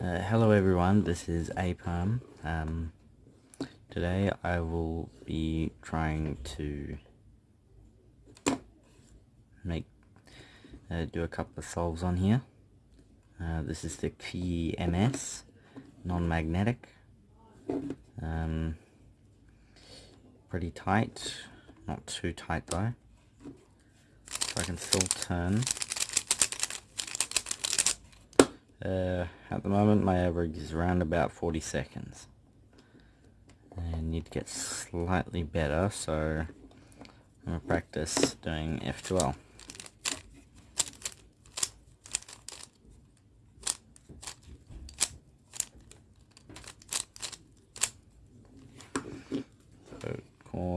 Uh, hello everyone, this is Apalm. Um, today I will be trying to make uh, do a couple of solves on here. Uh, this is the Qi MS non-magnetic. Um, pretty tight, not too tight though. So I can still turn. Uh, at the moment my average is around about 40 seconds. I need to get slightly better so I'm going to practice doing F2L. So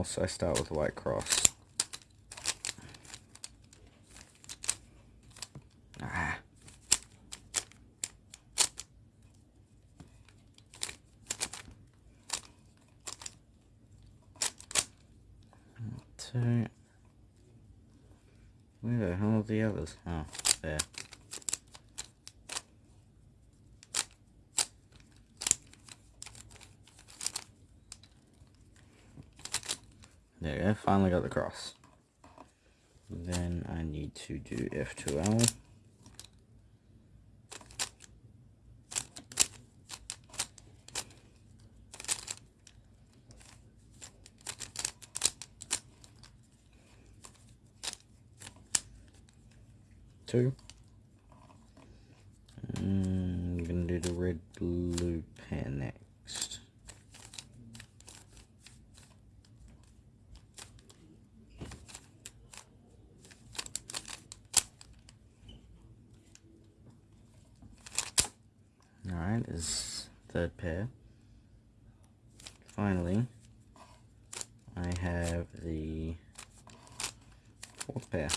course I start with white cross. Ah. two. Where the hell are the others? Oh, there. There we go, finally got the cross. Then I need to do F2L. two. I'm gonna do the red blue pair next. Is third pair. Finally, I have the fourth pair.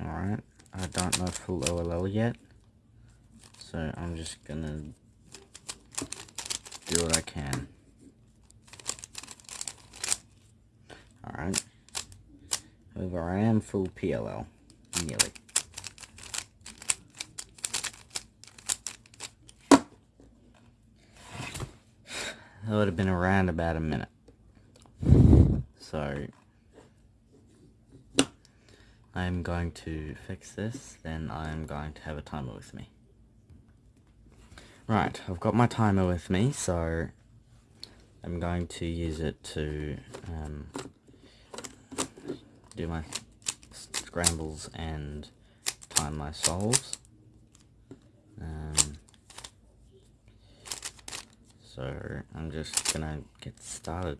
Alright, I don't know full OLL yet, so I'm just gonna do what I can. Alright, however I am full PLL, nearly. That would have been around about a minute. So, I'm going to fix this, then I'm going to have a timer with me. Right, I've got my timer with me, so I'm going to use it to um, do my scrambles and time my solves. Um, so I'm just gonna get started.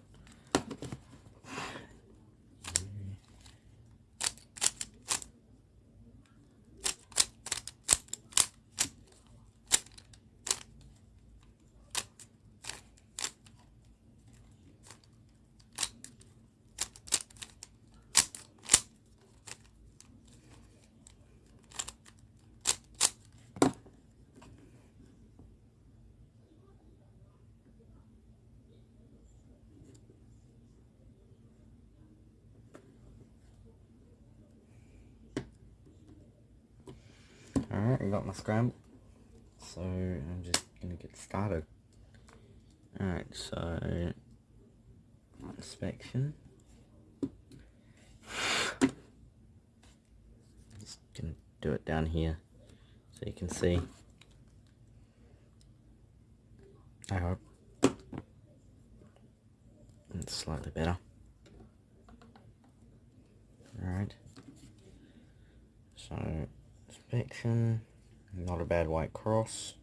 Alright, I got my scramble. So I'm just gonna get started. Alright, so inspection. Just gonna do it down here so you can see. I hope. It's slightly better. Alright. So inspection. Not a bad white cross.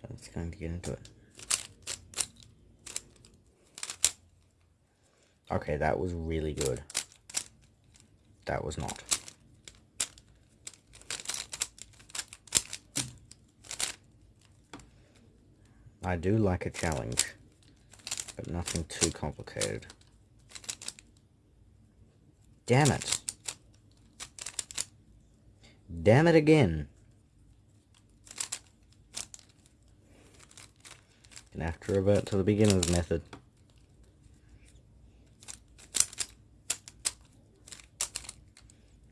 So just going to get into it. Okay, that was really good. That was not. I do like a challenge, but nothing too complicated. Damn it. Damn it again. Gonna have to revert to the beginner's method.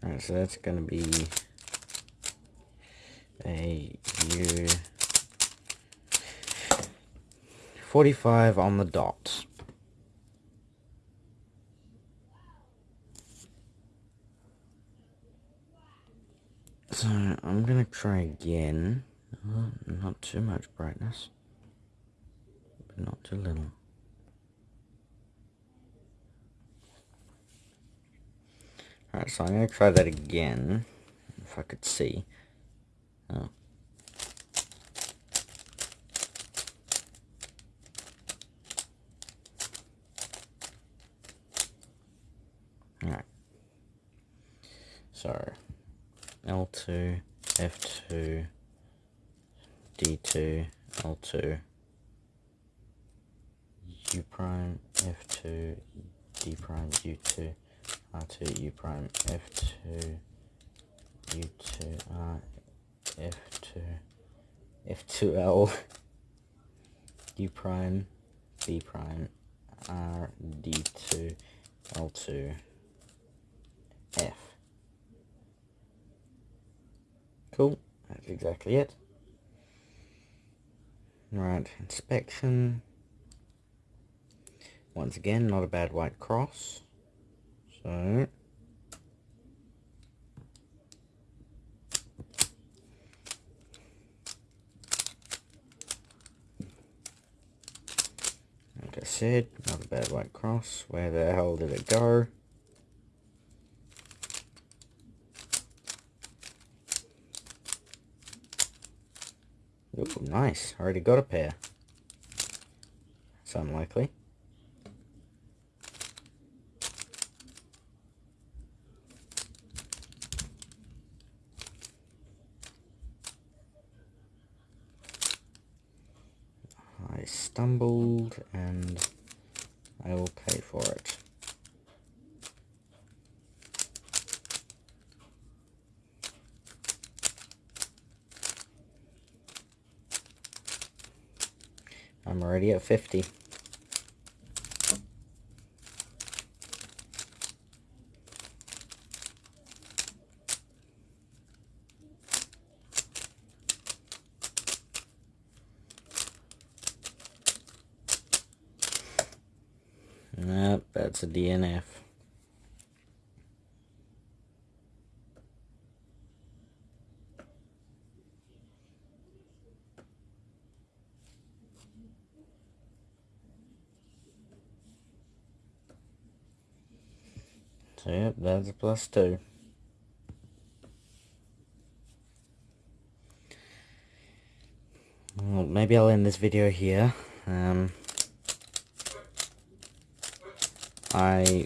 Alright, so that's gonna be a U 45 on the dot. So I'm gonna try again. Oh, not too much brightness, not too little. Alright, so I'm gonna try that again, if I could see. Oh. Alright. So, L2, F2, D2, L2, U prime, F2, D prime, U2, R2, U prime, F2, U2, R, F2, F2L, U prime, B prime, R, D2, L2, F. Cool, that's exactly it. Right, inspection. Once again, not a bad white cross. So, like I said, not a bad white cross. Where the hell did it go? Ooh, nice. Already got a pair. It's unlikely. I stumbled and I will pay for it. I'm already at 50. Nope, that's a DNF. So yep, that's a plus two. Well, maybe I'll end this video here. Um, I,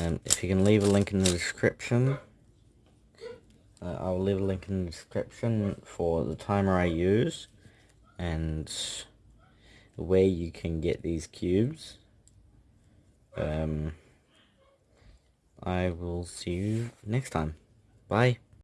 um, if you can leave a link in the description, uh, I'll leave a link in the description for the timer I use and where you can get these cubes. Um, I will see you next time. Bye.